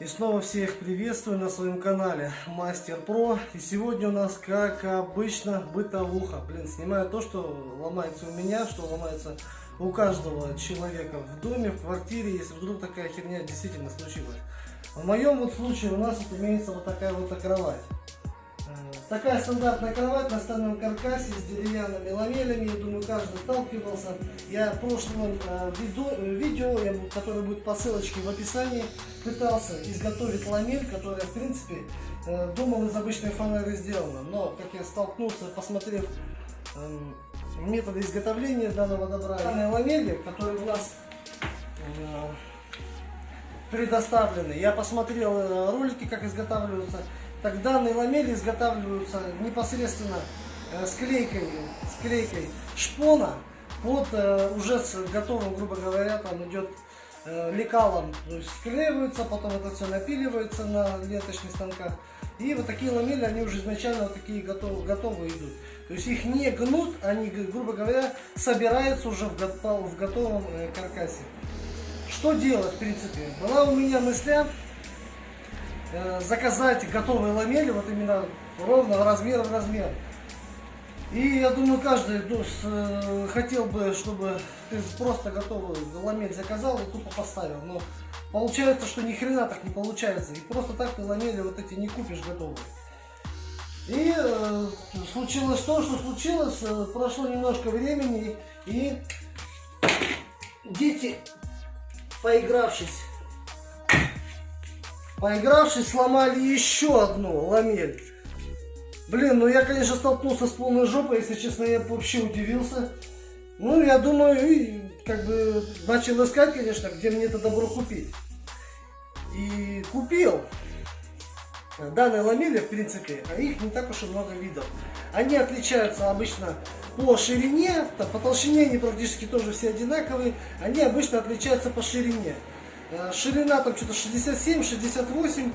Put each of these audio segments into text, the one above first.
И снова всех приветствую на своем канале Мастер Про. И сегодня у нас, как обычно, бытовуха. Блин, снимаю то, что ломается у меня, что ломается у каждого человека в доме, в квартире, если вдруг такая херня действительно случилась. В моем вот случае у нас вот имеется вот такая вот кровать. Такая стандартная кровать на стальном каркасе с деревянными ламелями. Я думаю, каждый сталкивался. Я в прошлом э, видео, видео, которое будет по ссылочке в описании, пытался изготовить ламель, которая, в принципе, э, думал из обычной фанеры сделана. Но, как я столкнулся, посмотрев э, методы изготовления данного добра, данные ламели, которые у нас э, предоставлены, я посмотрел э, ролики, как изготавливаются так данные ламели изготавливаются непосредственно э, с клейкой, с клейкой шпона под э, уже с готовым, грубо говоря, там идет э, лекалом, то есть склеиваются, потом это все напиливается на ленточных станках. И вот такие ламели, они уже изначально вот такие готовы, готовые идут. То есть их не гнут, они, грубо говоря, собираются уже в, в готовом каркасе. Что делать, в принципе? Была у меня мысля заказать готовые ламели, вот именно ровно размер в размер. И я думаю, каждый ну, э, хотел бы, чтобы ты просто готовый ламель заказал и тупо поставил. Но получается, что ни хрена так не получается. И просто так ты ламели вот эти не купишь готовые. И э, случилось то, что случилось. Э, прошло немножко времени, и дети, поигравшись Поигравшись, сломали еще одну ламель. Блин, ну я, конечно, столкнулся с полной жопой, если честно, я вообще удивился. Ну, я думаю, и как бы начал искать, конечно, где мне это добро купить. И купил. Данные ламели, в принципе, а их не так уж и много видов. Они отличаются обычно по ширине, по толщине они практически тоже все одинаковые. Они обычно отличаются по ширине. Э, ширина там что-то 67, 68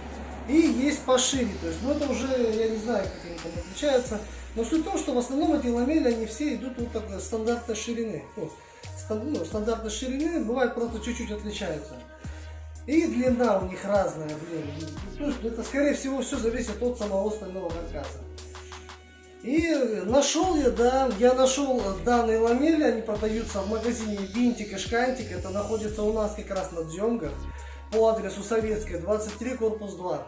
и есть пошире. То есть, ну это уже, я не знаю, как они там отличаются. Но суть в том, что в основном эти ламели, они все идут вот так стандартной ширины. Ну, стандартной ширины, бывает просто чуть-чуть отличаются. И длина у них разная, блин. Ну, это скорее всего все зависит от самого стального каркаса. И нашел я, да, я нашел данные ламели, они продаются в магазине Винтик и Шкантик, это находится у нас как раз на Дзенгах, по адресу Советская, 23, корпус 2.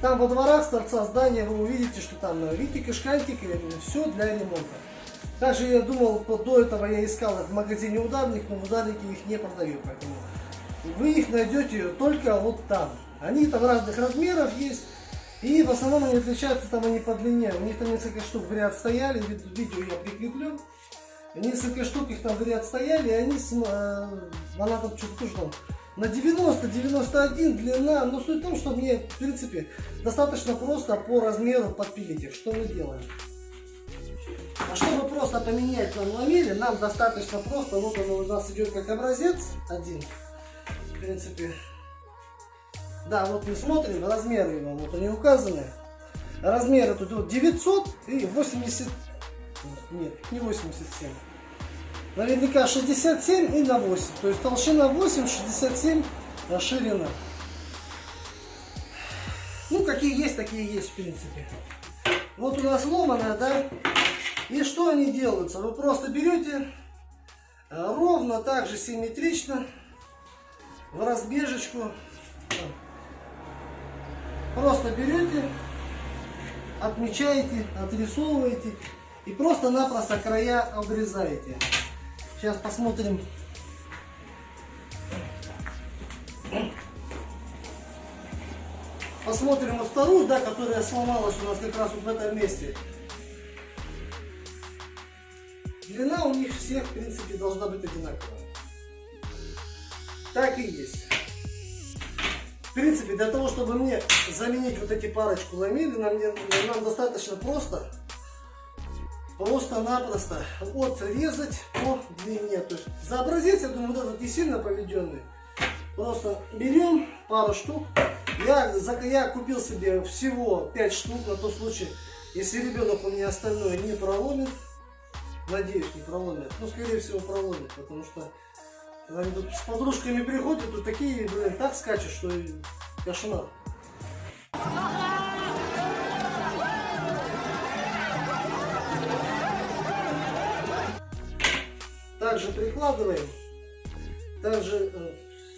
Там во дворах с торца здания вы увидите, что там Винтик и Шкантик, и все для ремонта. Также я думал, до этого я искал в магазине ударник, но в ударнике их не продают, поэтому вы их найдете только вот там. Они там разных размеров есть. И в основном они отличаются там они по длине. У них там несколько штук в ряд стояли, видео я прикреплю. Несколько штук их там в ряд стояли, и они, э, она там что-то тоже на 90-91 длина. Но суть в том, что мне, в принципе, достаточно просто по размеру подпилить их. Что мы делаем? А чтобы просто поменять нам ламели, нам достаточно просто, вот он у нас идет как образец один, в принципе, да, вот мы смотрим, размеры его, вот они указаны. Размеры тут вот 900 и 80, нет, не 87. Наверняка 67 и на 8. То есть толщина 8, 67 а ширина. Ну, какие есть, такие есть, в принципе. Вот у нас ломаная, да? И что они делаются? Вы просто берете а, ровно так же симметрично в разбежечку Просто берете, отмечаете, отрисовываете и просто-напросто края обрезаете. Сейчас посмотрим. Посмотрим на вторую, да, которая сломалась у нас как раз вот в этом месте. Длина у них всех, в принципе, должна быть одинаковая. Так и есть. В принципе, для того, чтобы мне заменить вот эти парочку ламель, нам, нам достаточно просто, просто-напросто отрезать по длине. То есть за образец, я думаю, вот этот не сильно поведенный. Просто берем пару штук. Я, я купил себе всего 5 штук на тот случай, если ребенок у меня остальное не проломит. Надеюсь, не проломит. Ну, скорее всего, проломит, потому что Они тут с подружками приходят, тут такие, блин, так скачут, что кошмар. Также прикладываем, также э,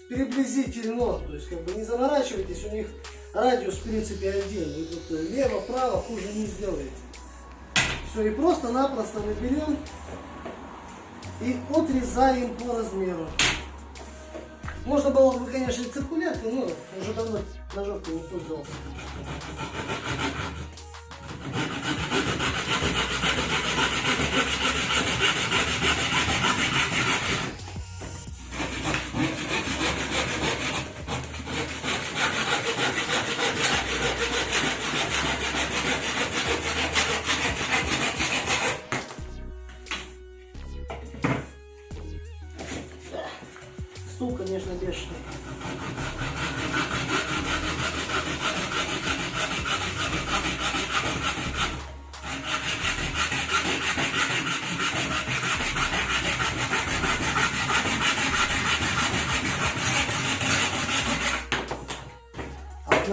приблизительно, то есть как бы не заморачивайтесь, у них радиус в принципе один, вы тут э, лево, право хуже не сделаете. Все, и просто-напросто мы берем и отрезаем по размеру. Можно было бы, конечно, и циркуляркой, но уже давно ножовкой не пользовался.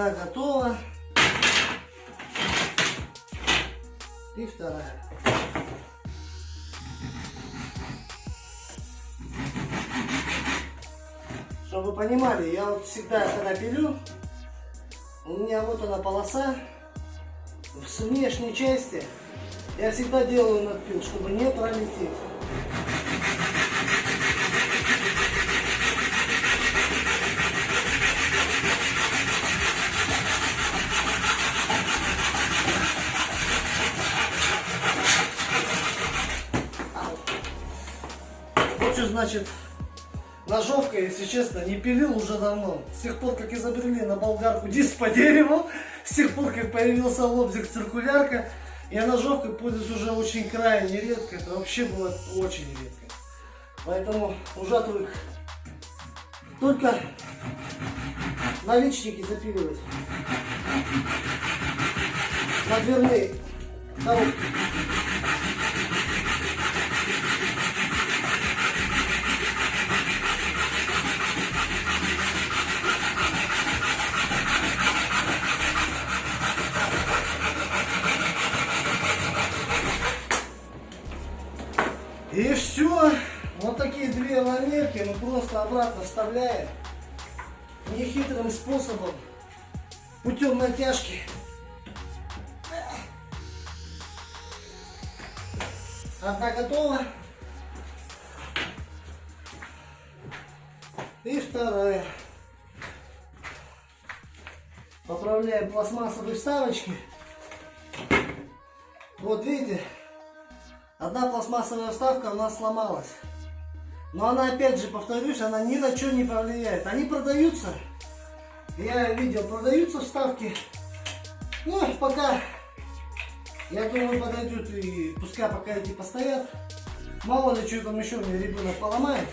Одна готова. И вторая. Чтобы вы понимали, я вот всегда, когда пилю, у меня вот она полоса с внешней части. Я всегда делаю надпил, чтобы не пролететь. Значит ножовка, если честно, не пилил уже давно. С тех пор, как изобрели на болгарку диск по дереву, с тех пор, как появился лобзик циркулярка, я ножовкой пользуюсь уже очень крайне редко. Это вообще было очень редко. Поэтому уже. Только наличники запиливать. На дверные коробки. Обратно вставляем нехитрым способом, путем натяжки. Одна готова. И вторая. Поправляем пластмассовые вставочки. Вот видите, Одна пластмассовая вставка у нас сломалась. Но она, опять же, повторюсь, она ни на что не повлияет. Они продаются. Я видел, продаются вставки. Ну, пока, я думаю, подойдут и пускай пока эти постоят. Мало ли, что там еще мне ребенок поломает.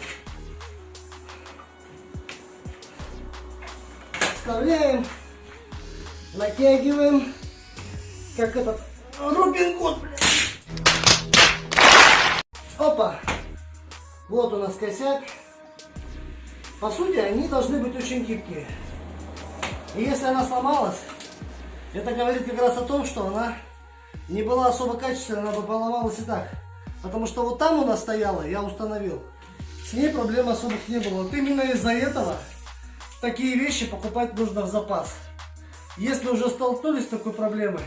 Вставляем, натягиваем, как этот Робин Гуд, блядь. Опа! Вот у нас косяк. По сути, они должны быть очень гибкие. И если она сломалась, это говорит как раз о том, что она не была особо качественной, она бы поломалась и так. Потому что вот там у нас стояла, я установил. С ней проблем особых не было. Вот именно из-за этого такие вещи покупать нужно в запас. Если уже столкнулись с такой проблемой,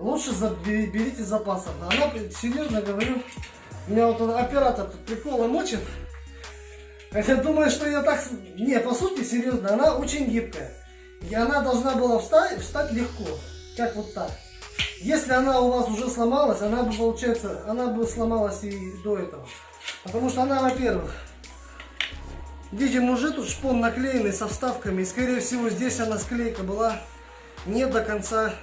лучше берите запасов. Она, серьезно говорю, меня вот оператор тут приколы мочит. Хотя думаю, что я так... Не, по сути, серьезно, она очень гибкая. И она должна была встать, встать легко. Как вот так. Если она у вас уже сломалась, она бы, получается, она бы сломалась и до этого. Потому что она, во-первых, видим, уже тут шпон наклеенный со вставками. И, скорее всего, здесь она склейка была не до конца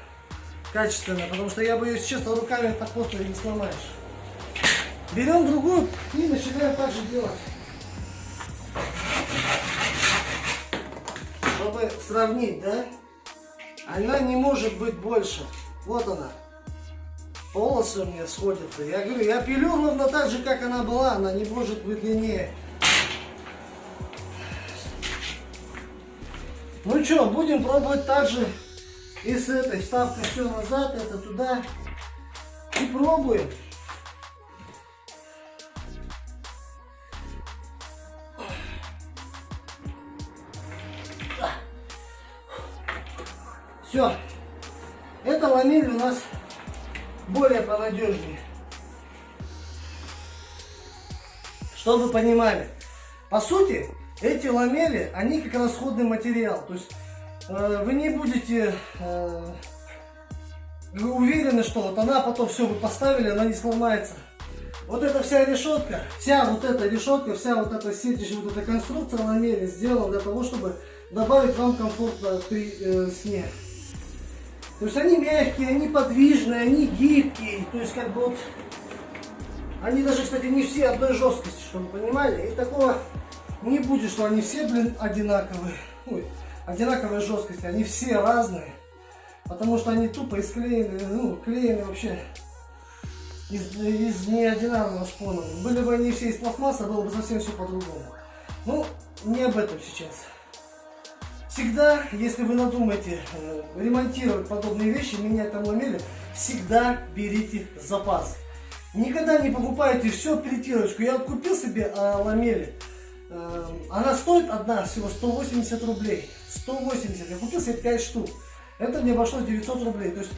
качественная. Потому что я бы ее, честно, руками так просто не сломаешь. Берем другую и начинаем так же делать. Чтобы сравнить, да? Она не может быть больше. Вот она. Полосы у меня сходятся. Я говорю, я пилю ровно так же, как она была. Она не может быть длиннее. Ну что, будем пробовать так же. и с этой вставкой все назад, это туда. И пробуем. Это ламель у нас более понадежнее. Чтобы вы понимали. По сути, эти ламели, они как расходный материал. То есть э, вы не будете э, уверены, что вот она потом все вы поставили, она не сломается. Вот эта вся решетка, вся вот эта решетка, вся вот эта сеть, вот эта конструкция ламели сделана для того, чтобы добавить вам комфорта при э, сне. То есть они мягкие, они подвижные, они гибкие. То есть как бы вот... Они даже, кстати, не все одной жесткости, чтобы вы понимали. И такого не будет, что они все, блин, одинаковые. Ой, одинаковой жесткости. Они все разные. Потому что они тупо исклеены, ну, клеены вообще из, из неодинарного шпона. Были бы они все из пластмасса, было бы совсем все по-другому. Ну, не об этом сейчас. Всегда, если вы надумаете э, ремонтировать подобные вещи, менять там ламели, всегда берите запас. Никогда не покупайте все перетирочку. Я купил себе э, ламели. Э, она стоит одна всего 180 рублей. 180. Я купил себе 5 штук. Это мне обошлось 900 рублей. То есть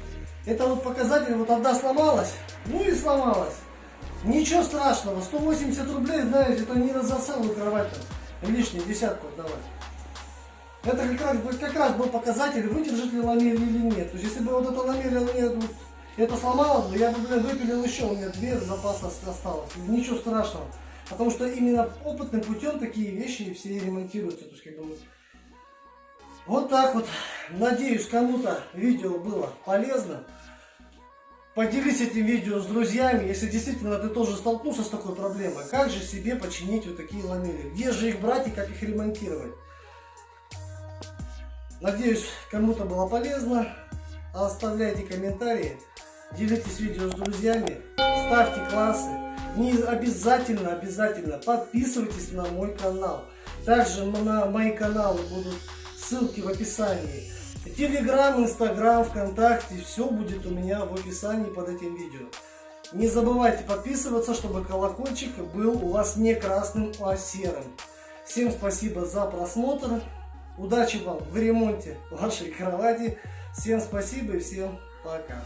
это вот показатель, вот одна сломалась, ну и сломалась. Ничего страшного, 180 рублей, знаете, это не на засалую кровать там, лишнюю десятку отдавать. Это как раз, как раз был показатель, выдержит ли ламель или нет. То есть, если бы вот это ламель вот, это сломалось бы, я бы, блин, выпилил еще, у меня две запаса осталось. Ничего страшного. Потому что именно опытным путем такие вещи все ремонтируются. То есть, как бы, вот так вот. Надеюсь, кому-то видео было полезно. Поделись этим видео с друзьями, если действительно ты тоже столкнулся с такой проблемой. Как же себе починить вот такие ламели? Где же их брать и как их ремонтировать? Надеюсь, кому-то было полезно. Оставляйте комментарии, делитесь видео с друзьями, ставьте классы. Не обязательно, обязательно подписывайтесь на мой канал. Также на мои каналы будут ссылки в описании. Телеграм, Инстаграм, ВКонтакте, все будет у меня в описании под этим видео. Не забывайте подписываться, чтобы колокольчик был у вас не красным, а серым. Всем спасибо за просмотр. Удачи вам в ремонте вашей кровати. Всем спасибо и всем пока.